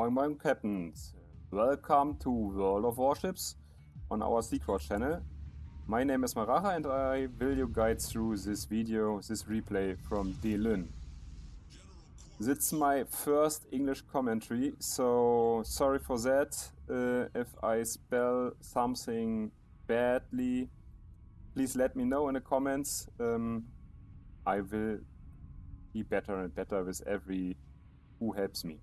Moin Moin Captains. Welcome to World of Warships on our Secret channel. My name is Maracha and I will you guide through this video, this replay from Delun. It's my first English commentary, so sorry for that uh, if I spell something badly. Please let me know in the comments. Um, I will be better and better with every who helps me.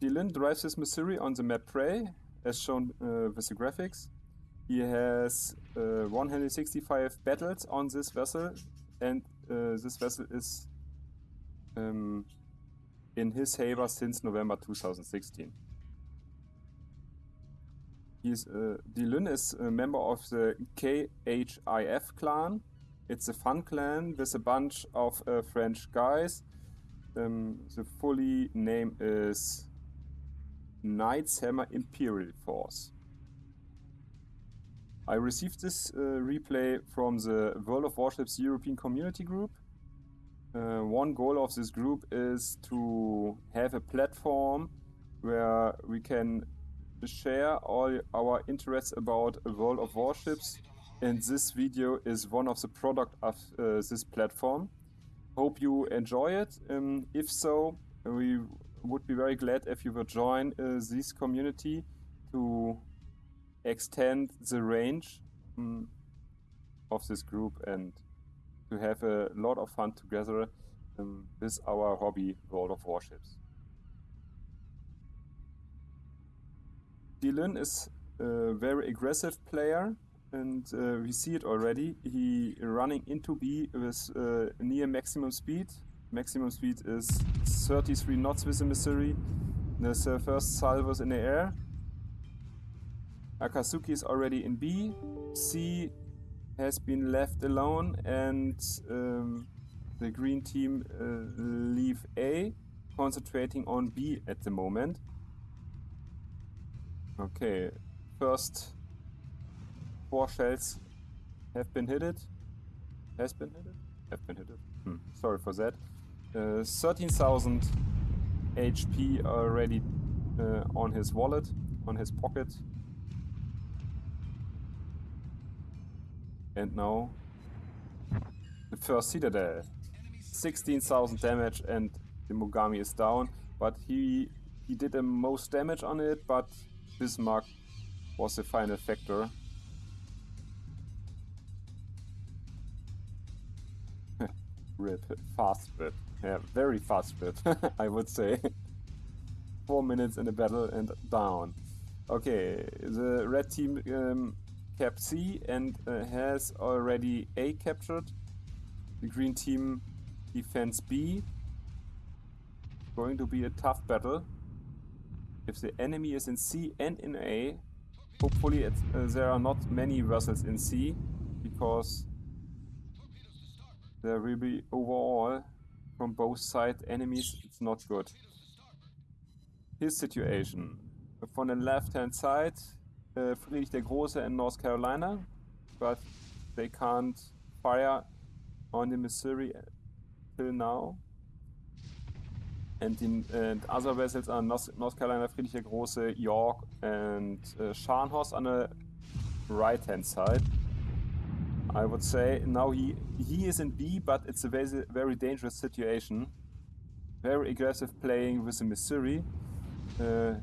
Delun drives his Missouri on the map Prey, as shown uh, with the graphics. He has uh, 165 battles on this vessel, and uh, this vessel is um, in his favor since November 2016. He's, uh, Delun is a member of the KHIF clan. It's a fun clan with a bunch of uh, French guys. Um, the fully name is Knights Hammer Imperial Force. I received this uh, replay from the World of Warships European Community Group. Uh, one goal of this group is to have a platform where we can share all our interests about World of Warships and this video is one of the product of uh, this platform. Hope you enjoy it. Um, if so, we would be very glad if you would join uh, this community to extend the range um, of this group and to have a lot of fun together um, with our hobby World of Warships. Dylan is a very aggressive player and uh, we see it already. He running into B with uh, near maximum speed Maximum speed is 33 knots with the Missouri. There's uh, first salvos in the air. Akatsuki is already in B. C has been left alone and um, the green team uh, leave A, concentrating on B at the moment. Okay, first four shells have been hit. Has been hit? Have been hit. Hmm. Sorry for that. Uh, 13,000 HP already uh, on his wallet, on his pocket. And now the first Citadel. 16,000 damage and the Mogami is down, but he he did the most damage on it, but Bismarck was the final factor. rip, fast rip. Yeah, very fast bit, I would say. Four minutes in the battle and down. Okay, the red team um, kept C and uh, has already A captured. The green team defends B. Going to be a tough battle. If the enemy is in C and in A, hopefully uh, there are not many vessels in C, because there will be overall from both side enemies, it's not good. His situation. From the left hand side, uh, Friedrich der Große in North Carolina, but they can't fire on the Missouri till now. And, in, and other vessels are North, North Carolina, Friedrich der Große, York, and uh, Scharnhorst on the right hand side. I would say now he he is in B, but it's a very very dangerous situation. Very aggressive playing with the Missouri. Uh,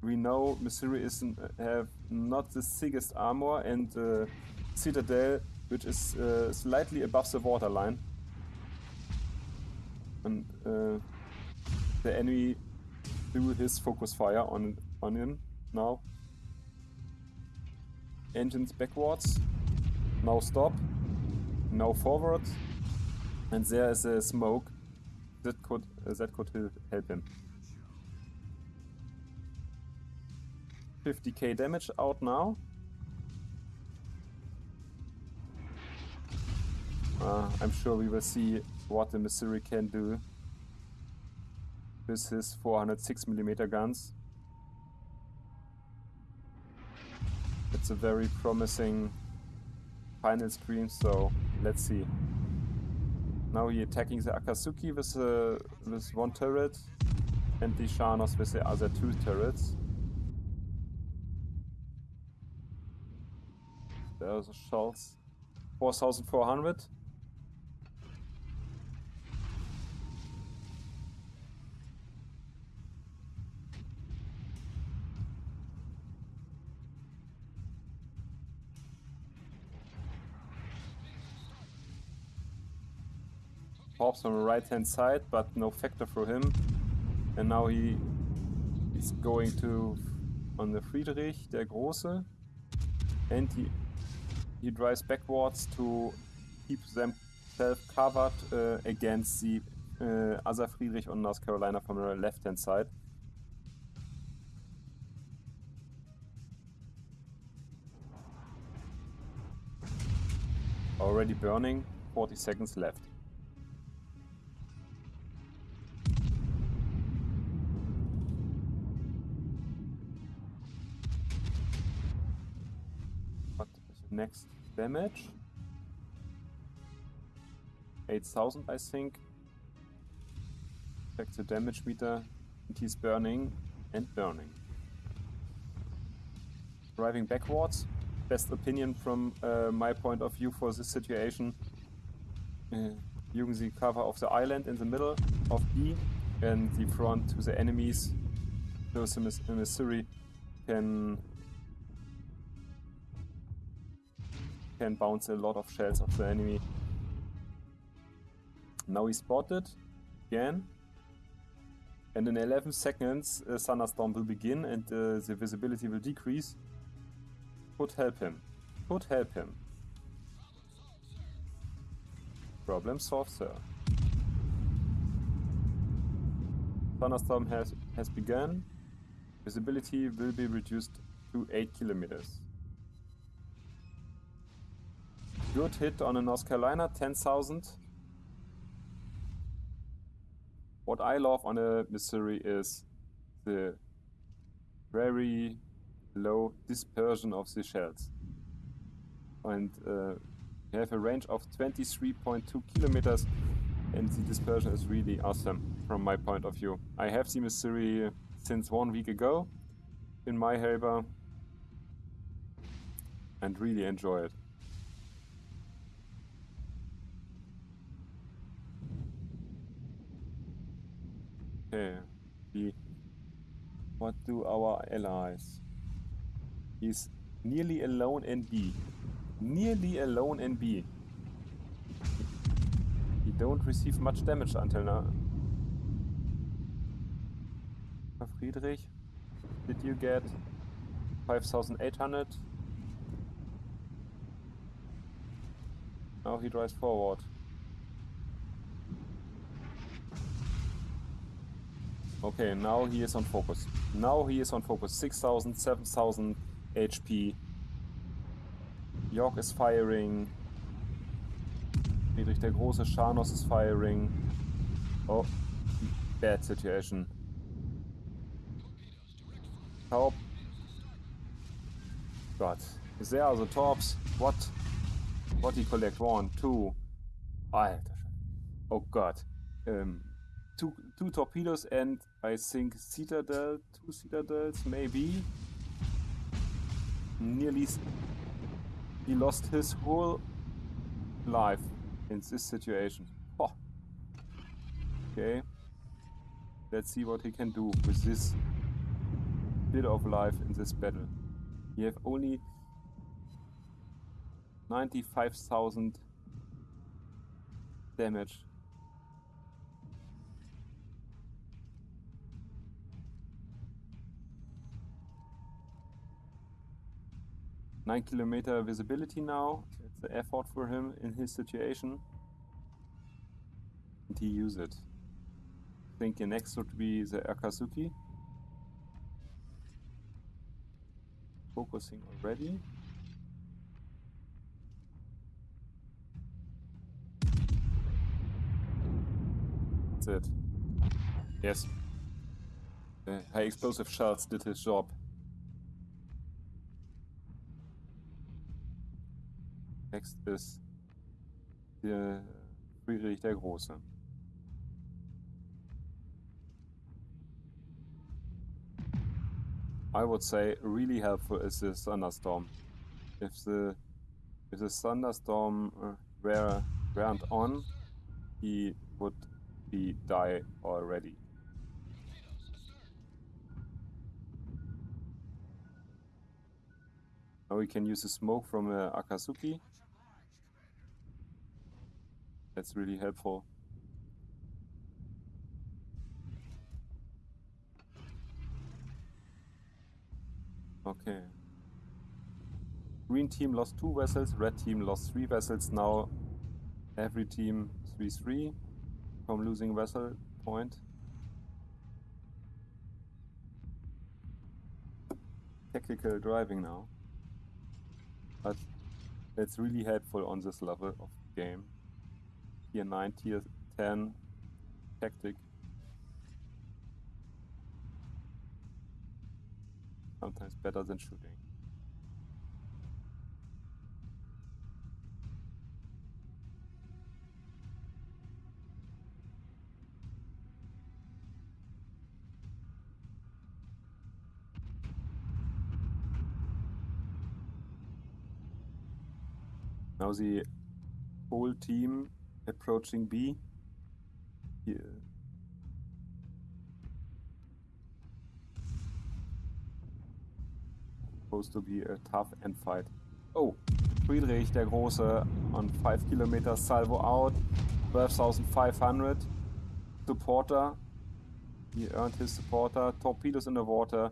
we know Missouri is have not the thickest armor and uh, Citadel, which is uh, slightly above the waterline. And uh, the enemy do his focus fire on on him now. Engines backwards. Now stop. no forward. And there is a smoke. That could uh, that could help him. 50k damage out now. Uh, I'm sure we will see what the Missouri can do with his 406mm guns. It's a very promising final screen, so let's see. Now he attacking the Akatsuki with, uh, with one turret and the Shanos with the other two turrets. There's the shells. 4400. On the right hand side, but no factor for him. And now he is going to on the Friedrich, der Große. And he he drives backwards to keep themselves covered uh, against the uh, other Friedrich on North Carolina from the left hand side. Already burning, 40 seconds left. Next damage? 8000 I think. Check the damage meter and he's burning and burning. Driving backwards, best opinion from uh, my point of view for this situation. Uh, using the cover of the island in the middle of B and the front to the enemies so the Missouri can can bounce a lot of shells of the enemy. Now he spotted again. And in 11 seconds, a thunderstorm will begin and uh, the visibility will decrease. Could help him. Could help him. Problem solved, sir. Thunderstorm has, has begun. Visibility will be reduced to 8 kilometers. Good hit on a North Carolina, 10,000. What I love on a Missouri is the very low dispersion of the shells. And uh, have a range of 23.2 kilometers and the dispersion is really awesome from my point of view. I have the Missouri since one week ago in my Helber and really enjoy it. The, what do our allies? He's nearly alone in B. Nearly alone in B. He don't receive much damage until now. Friedrich, did you get 5800? Now he drives forward. Okay, now he is on focus. Now he is on focus. 6000, 7000 HP. York is firing. Friedrich der Große, Shanos is firing. Oh, bad situation. Taub. God. Is there the torps? What? What he collect? One, two. Alter. Oh God. Two, two torpedoes and I think citadel, two citadels maybe. Nearly he lost his whole life in this situation. Oh. Okay. Let's see what he can do with this bit of life in this battle. You have only 95,000 damage Nine kilometer visibility now. It's an effort for him in his situation. And he use it. I think the next would be the Akatsuki. Focusing already. That's it. Yes. The high explosive shells did his job. Next is the Friedrich der Große. I would say really helpful is the thunderstorm. If the if the thunderstorm uh, were weren't on, he would be die already. Now we can use the smoke from uh. That's really helpful. Okay. Green team lost two vessels, red team lost three vessels. Now every team 3-3 from losing vessel point. Tactical driving now. But it's really helpful on this level of game. Tier 9, tier 10 tactic sometimes better than shooting. Now the whole team approaching B. Here. supposed to be a tough end fight. Oh, Friedrich der Große on 5 kilometers, salvo out, 12,500. Supporter, he earned his supporter, torpedoes in the water.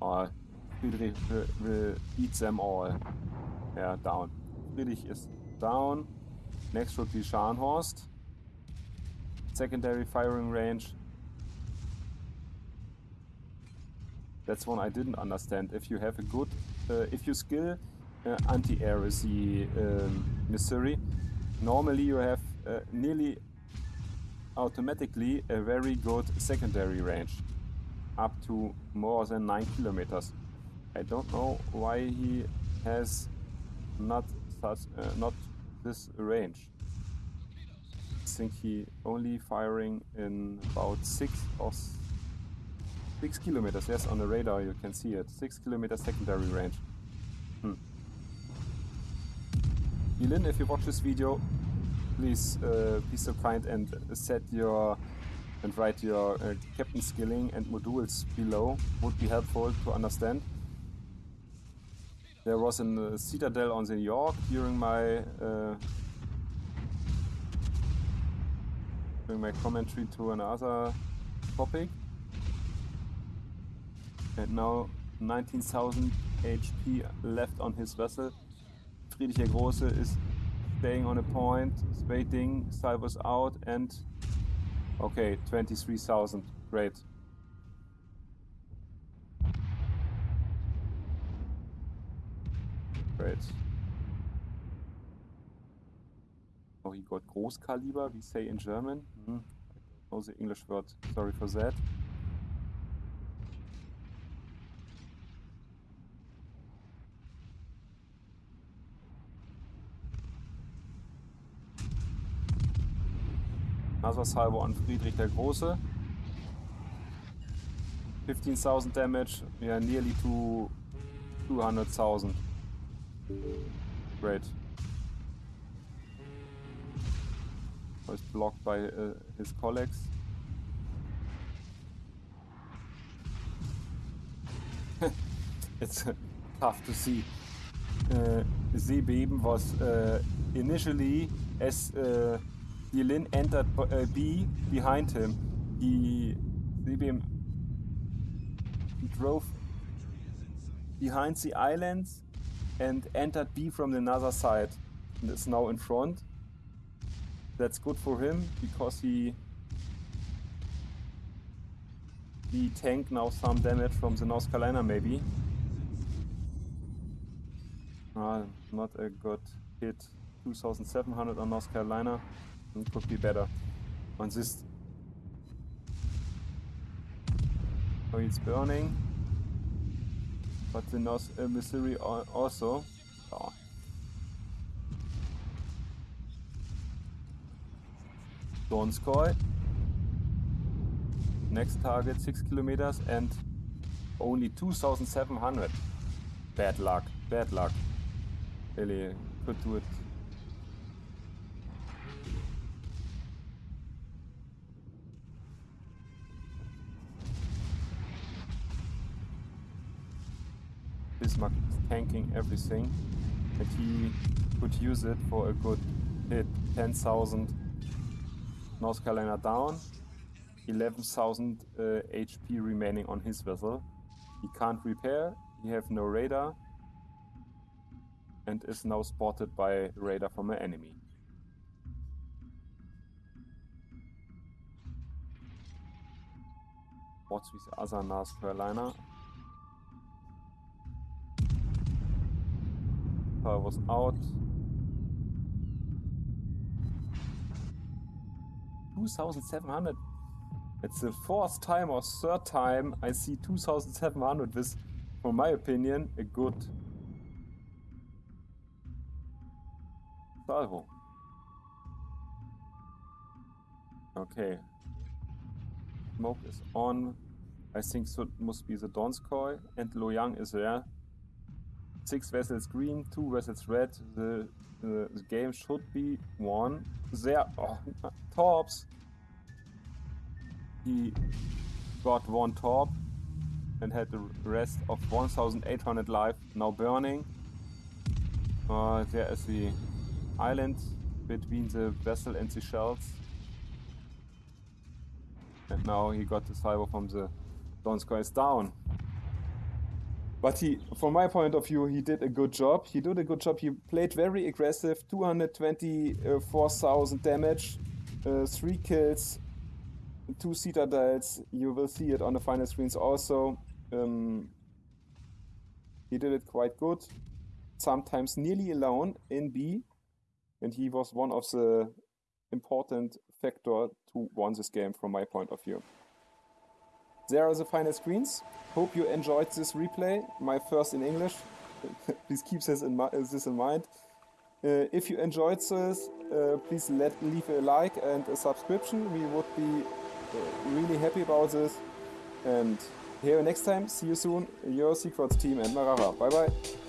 Oh, Friedrich will, will eat them all. Yeah, down. Friedrich is down. Next should be Scharnhorst. Secondary firing range That's one I didn't understand. If you have a good, uh, if you skill uh, anti-air is the um, Missouri, normally you have uh, nearly automatically a very good secondary range, up to more than 9 kilometers. I don't know why he has not such uh, not this range. I think he only firing in about 6 or 6 kilometers, yes, on the radar you can see it. 6 kilometers secondary range. Hmm. Yilin, if you watch this video, please uh, be so kind and set your and write your uh, captain skilling and modules below. Would be helpful to understand. There was a citadel on the York during my uh, during my commentary to another topic and now 19,000 HP left on his vessel. Friedrich der Große is staying on a point, waiting, salvos out, and okay, 23,000. Great. Great. Oh, he got Großkaliber, we say in German. I don't know the English word, sorry for that. Nassersalvo an Friedrich der Große. 15,000 damage, yeah, nearly to 200,000. Great. Was blocked by uh, his colleagues. it's tough to see. Uh, Seebeben was uh, initially as uh, entered uh, B behind him. He, he drove behind the islands and entered B from another side and is now in front. That's good for him because he he tanked now some damage from the North Carolina maybe. Uh, not a good hit. 2700 on North Carolina. It could be better. On this... Oh, it's burning. But the North uh, Missouri also. Oh. Donskoy. Next target 6 kilometers and only 2700. Bad luck, bad luck. Really could do it. Bismarck is tanking everything and he could use it for a good hit. 10,000 North Carolina down, 11,000 uh, HP remaining on his vessel. He can't repair, he have no radar, and is now spotted by radar from an enemy. What's with other North Carolina? I was out. 2700. It's the fourth time or third time I see 2700 with, for my opinion, a good salvo. Okay. Smoke is on. I think so must be the Donskoy and Loyang is there. Six vessels green, two vessels red. The, the, the game should be won. There. Oh, torps. He got one torp and had the rest of 1800 life now burning. Uh, there is the island between the vessel and the shells. And now he got the salvo from the Donskoy down. But he, from my point of view, he did a good job. He did a good job. He played very aggressive, 224,000 damage, uh, 3 kills, 2 citadels. You will see it on the final screens also. Um, he did it quite good. Sometimes nearly alone in B. And he was one of the important factor to win this game from my point of view. There are the final screens. Hope you enjoyed this replay, my first in English. please keep this in, this in mind. Uh, if you enjoyed this, uh, please let, leave a like and a subscription. We would be uh, really happy about this. And here next time. See you soon. Your Secrets team and Marara. Bye bye.